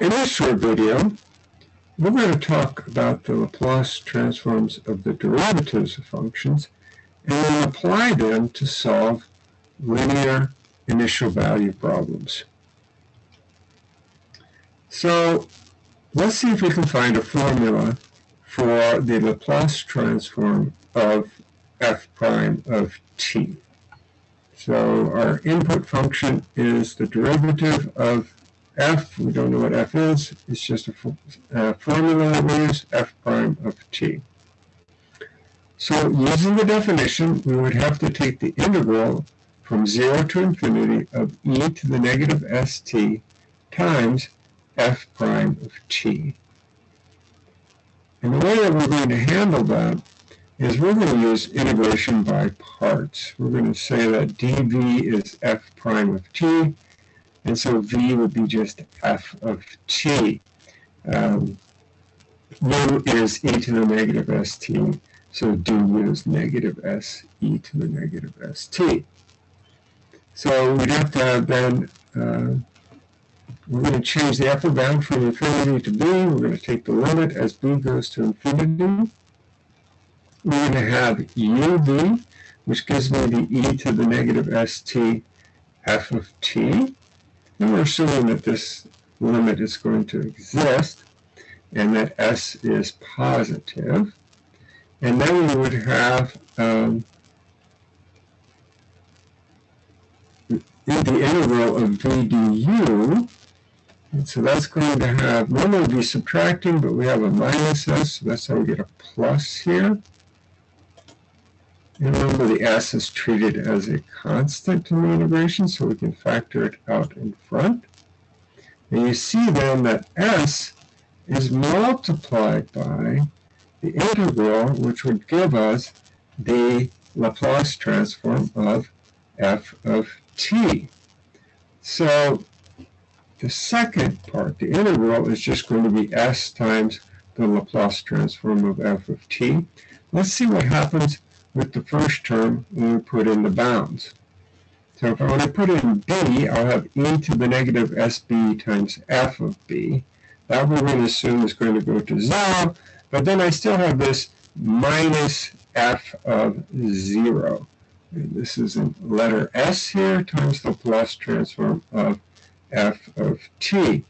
in this short video, we're going to talk about the Laplace transforms of the derivatives of functions and then apply them to solve linear initial value problems. So let's see if we can find a formula for the Laplace transform of f prime of t. So our input function is the derivative of f. We don't know what f is. It's just a uh, formula that we use, f prime of t. So using the definition, we would have to take the integral from 0 to infinity of e to the negative st times f prime of t. And the way that we're going to handle that is we're going to use integration by parts. We're going to say that dv is f prime of t, and so v would be just f of t. Um, u is e to the negative st, so du is negative s e to the negative st. So we'd have to then uh, we're going to change the upper bound from infinity to b. We're going to take the limit as b goes to infinity. We're going to have uv, which gives me the e to the negative st f of t. We're assuming that this limit is going to exist and that s is positive. And then we would have um, the integral of v du and so that's going to have, normally be subtracting, but we have a minus s, so that's how we get a plus here. And remember the s is treated as a constant in the integration, so we can factor it out in front. And you see then that s is multiplied by the integral, which would give us the Laplace transform of f of t. So the second part, the integral, is just going to be s times the Laplace transform of f of t. Let's see what happens with the first term when we put in the bounds. So if I want to put in b, I'll have e to the negative sb times f of b. That we're going to assume is going to go to 0, but then I still have this minus f of 0. And this is in letter s here times the Laplace transform of f of t.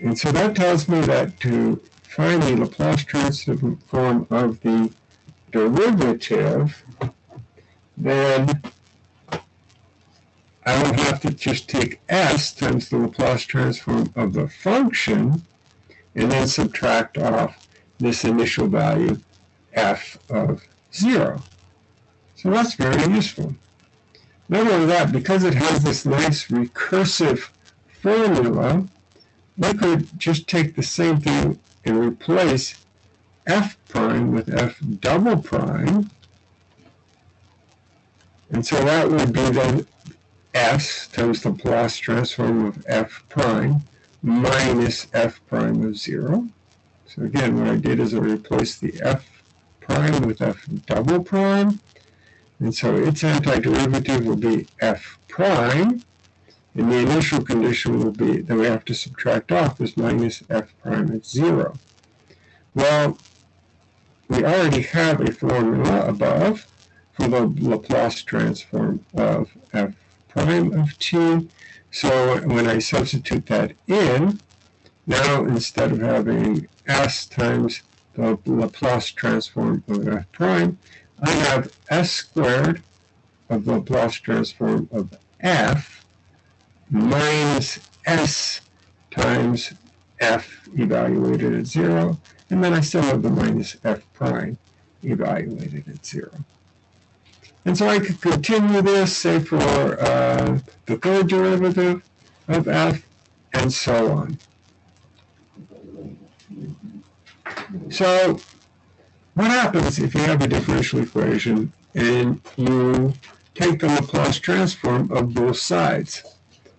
And so that tells me that to find the Laplace transform of the derivative, then I will have to just take s times the Laplace transform of the function and then subtract off this initial value f of 0. So that's very useful. Not only that, because it has this nice recursive formula, we could just take the same thing and replace f prime with f double prime. And so that would be then s times the Laplace transform of f prime minus f prime of 0. So again, what I did is I replaced the f prime with f double prime. And so its antiderivative will be f prime, and the initial condition will be that we have to subtract off is minus f prime at 0. Well, we already have a formula above for the Laplace transform of f prime of t. So when I substitute that in, now instead of having s times the Laplace transform of f prime, I have s squared of the Laplace transform of f minus s times f evaluated at 0, and then I still have the minus f prime evaluated at 0. And so I could continue this, say for uh, the third derivative of f, and so on. So what happens if you have a differential equation and you take the Laplace transform of both sides?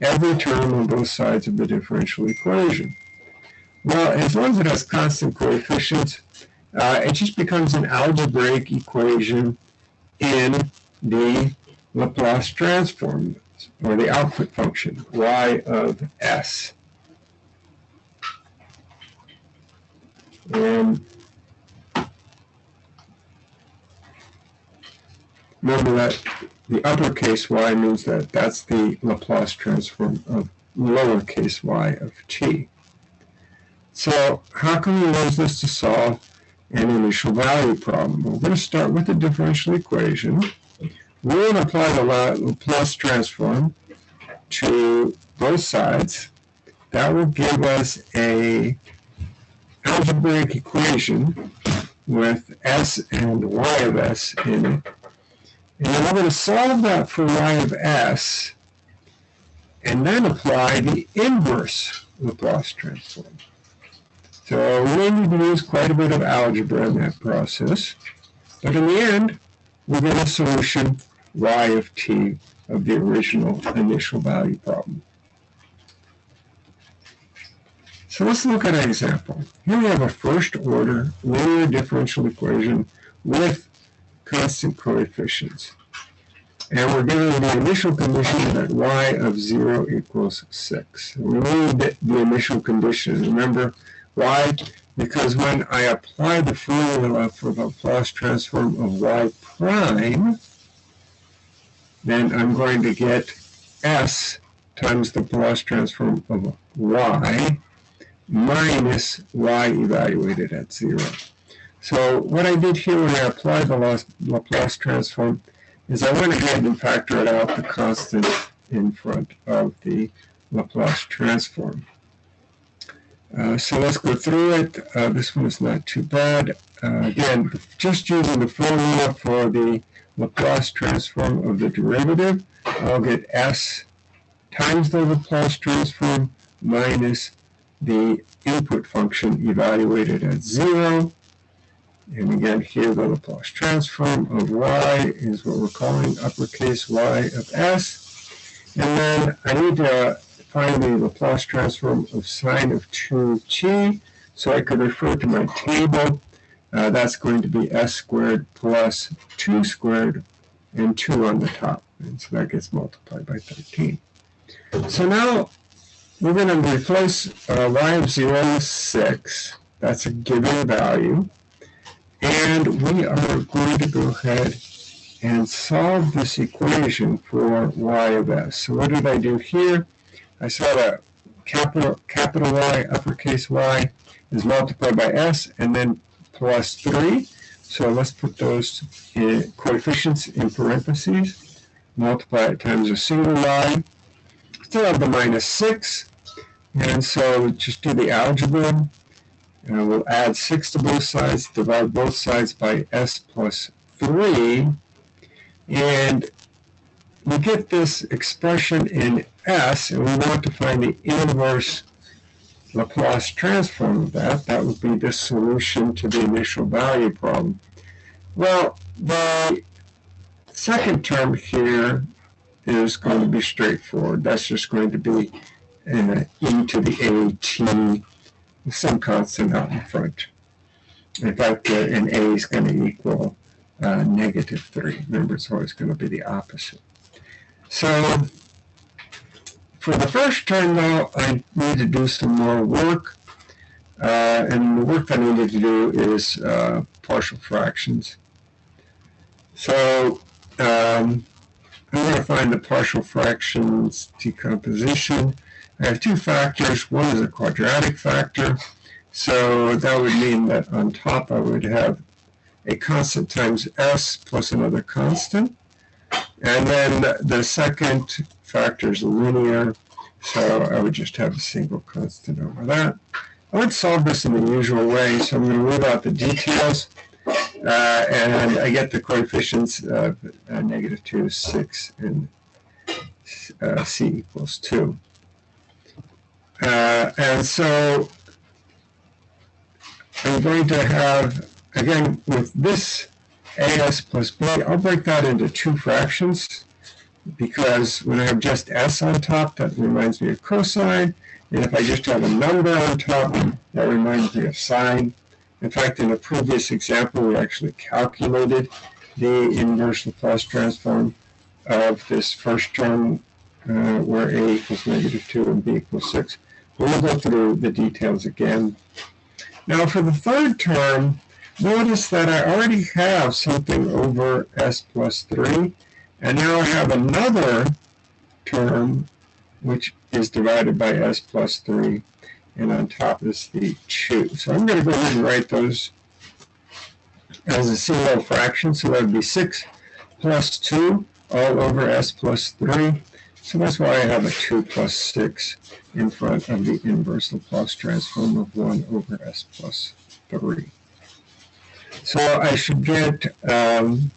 Every term on both sides of the differential equation. Well, as long as it has constant coefficients, uh, it just becomes an algebraic equation in the Laplace transform, or the output function, y of s. And remember that the uppercase y means that that's the Laplace transform of lowercase y of t. So how can we use this to solve an initial value problem? We're going to start with the differential equation. We're going to apply the Laplace transform to both sides. That will give us a algebraic equation with s and y of s in it. And then we're going to solve that for y of s and then apply the inverse Laplace transform. So we need to use quite a bit of algebra in that process. But in the end, we get a solution y of t of the original initial value problem. So let's look at an example. Here we have a first order linear differential equation with constant coefficients. And we're given the initial condition that y of 0 equals 6. We need the initial condition. Remember, why? Because when I apply the formula for the Laplace transform of y prime, then I'm going to get s times the Laplace transform of y minus y evaluated at 0. So what I did here when I applied the Laplace transform is I went ahead and factored out the constant in front of the Laplace transform. Uh, so let's go through it. Uh, this one is not too bad. Uh, again, just using the formula for the Laplace transform of the derivative, I'll get s times the Laplace transform minus the input function evaluated at 0 and again, here the Laplace transform of y is what we're calling uppercase y of s. And then I need to the Laplace transform of sine of 2t. So I could refer to my table. Uh, that's going to be s squared plus 2 squared and 2 on the top. And so that gets multiplied by 13. So now we're going to replace uh, y of 0 with 6. That's a given value. And we are going to go ahead and solve this equation for y of s. So what did I do here? I saw that capital, capital Y, uppercase Y is multiplied by s and then plus 3. So let's put those in coefficients in parentheses. Multiply it times a single y. Still have the minus 6. And so just do the algebra. And we'll add 6 to both sides, divide both sides by s plus 3. And we get this expression in s, and we want to find the inverse Laplace transform of that. That would be the solution to the initial value problem. Well, the second term here is going to be straightforward. That's just going to be uh, e to the at some constant out in front. In fact, uh, an A is going to equal uh, negative 3. Remember, it's always going to be the opposite. So for the first term, though, I need to do some more work. Uh, and the work I need to do is uh, partial fractions. So um, I'm going to find the partial fractions decomposition. I have two factors. One is a quadratic factor. So that would mean that on top I would have a constant times s plus another constant. And then the second factor is linear. So I would just have a single constant over that. I would solve this in the usual way. So I'm going to leave out the details. Uh, and I get the coefficients of uh, negative 2, 6, and uh, c equals 2. Uh, and so I'm going to have, again, with this as plus b, I'll break that into two fractions because when I have just s on top, that reminds me of cosine. And if I just have a number on top, that reminds me of sine. In fact, in a previous example, we actually calculated the inverse Laplace transform of this first term uh, where a equals negative 2 and b equals 6. We'll go through the details again. Now for the third term, notice that I already have something over s plus 3, and now I have another term which is divided by s plus 3, and on top is the 2. So I'm going to go ahead and write those as a single fraction, so that would be 6 plus 2 all over s plus 3. So that's why I have a 2 plus 6 in front of the inverse Laplace transform of 1 over s plus 3. So I should get um,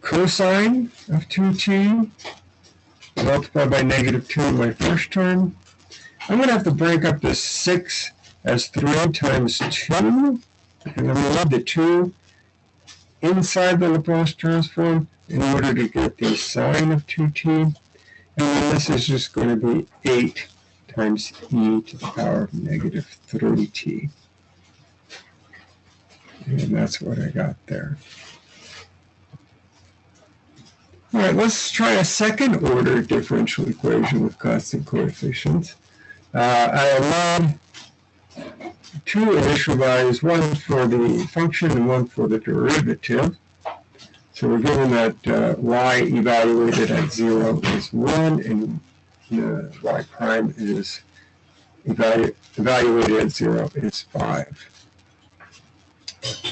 cosine of 2t multiplied by negative 2 in my first term. I'm going to have to break up this 6 as 3 times 2. And I'm going to leave the 2 inside the Laplace transform in order to get the sine of 2t. And then this is just going to be 8 times e to the power of negative 3t. And that's what I got there. All right, let's try a second order differential equation with constant coefficients. Uh, I allowed two initial values, one for the function and one for the derivative. So we're given that uh, y evaluated at 0 is 1 and uh, y prime is evalu evaluated at 0 is 5.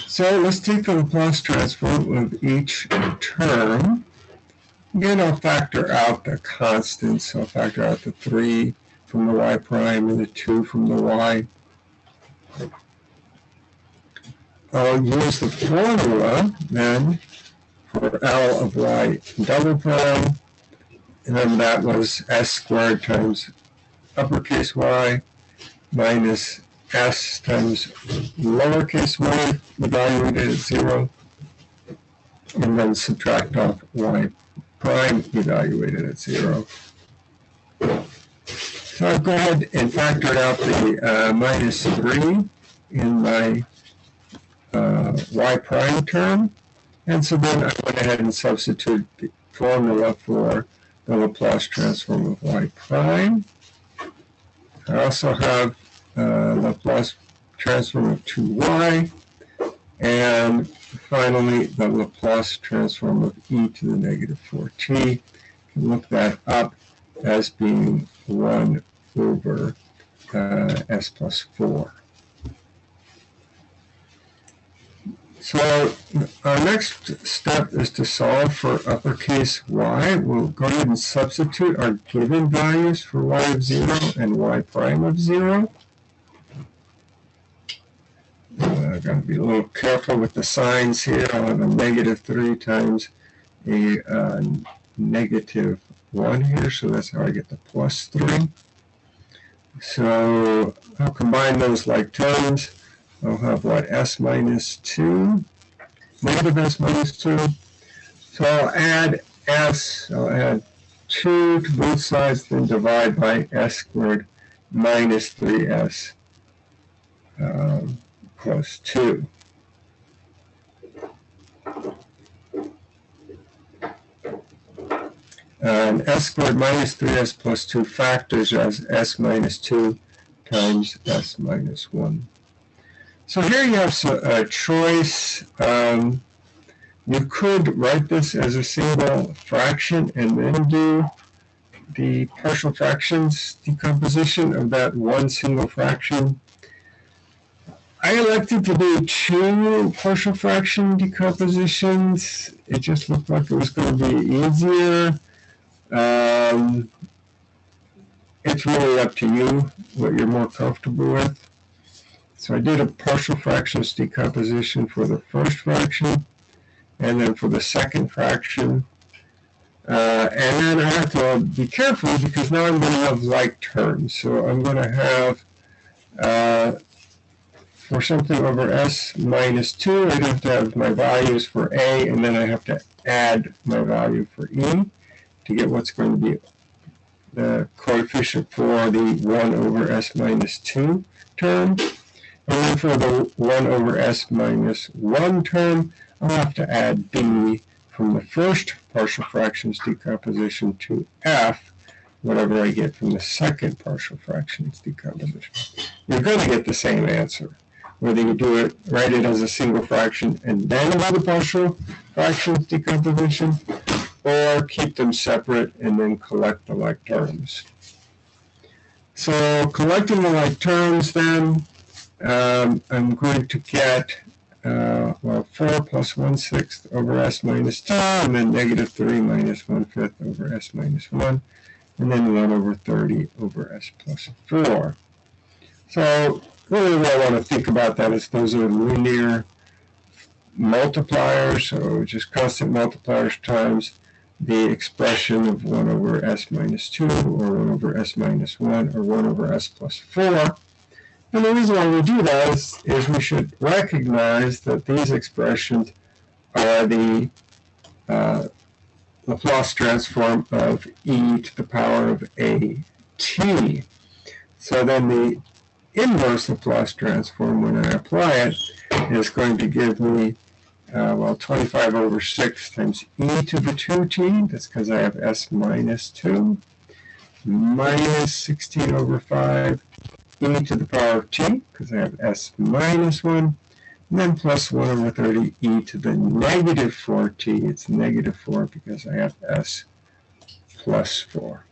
So let's take the Laplace transform of each term. Again, I'll factor out the constants. I'll factor out the 3 from the y prime and the 2 from the y. I'll use the formula then for L of y double prime, and then that was s squared times uppercase y minus s times lowercase y evaluated at 0, and then subtract off y prime evaluated at 0. So I've go ahead and factored out the uh, minus 3 in my uh, y prime term. And so then I went ahead and substitute the formula for the Laplace transform of y prime. I also have uh, Laplace transform of 2y. And finally, the Laplace transform of e to the negative 4t. You can look that up as being 1 over uh, s plus 4. So our next step is to solve for uppercase y. We'll go ahead and substitute our given values for y of 0 and y prime of 0. I've got to be a little careful with the signs here. I'll have a negative 3 times a uh, negative 1 here, so that's how I get the plus 3. So I'll combine those like terms. I'll have what, s minus 2, negative s minus 2. So I'll add s, I'll add 2 to both sides, then divide by s squared minus 3s um, plus 2. And s squared minus 3s plus 2 factors as s minus 2 times s minus 1. So here you have a choice. Um, you could write this as a single fraction and then do the partial fractions decomposition of that one single fraction. I elected to do two partial fraction decompositions. It just looked like it was going to be easier. Um, it's really up to you what you're more comfortable with. So I did a partial fractions decomposition for the first fraction, and then for the second fraction. Uh, and then I have to be careful because now I'm going to have like terms. So I'm going to have, for something over s minus 2, I have to have my values for a, and then I have to add my value for e to get what's going to be the coefficient for the 1 over s minus 2 term. And then for the 1 over s minus 1 term, I'll have to add b from the first partial fractions decomposition to f, whatever I get from the second partial fractions decomposition. You're going to get the same answer. Whether you do it, write it as a single fraction and then do the partial fractions decomposition, or keep them separate and then collect the like terms. So collecting the like terms then, um, I'm going to get, uh, well, 4 plus 1 sixth over s minus 2, and then negative 3 minus 1 fifth over s minus 1, and then 1 over 30 over s plus 4. So really what I want to think about that is those are linear multipliers, so just constant multipliers times the expression of 1 over s minus 2, or 1 over s minus 1, or 1 over s plus 4. And the reason why we do that is, is we should recognize that these expressions are the uh, Laplace transform of e to the power of a t. So then the inverse Laplace transform, when I apply it, is going to give me uh, well, 25 over 6 times e to the 2t, that's because I have s minus 2, minus 16 over 5 e to the power of t, because I have s minus 1, and then plus 1 over 30 e to the negative 4t, it's negative 4 because I have s plus 4.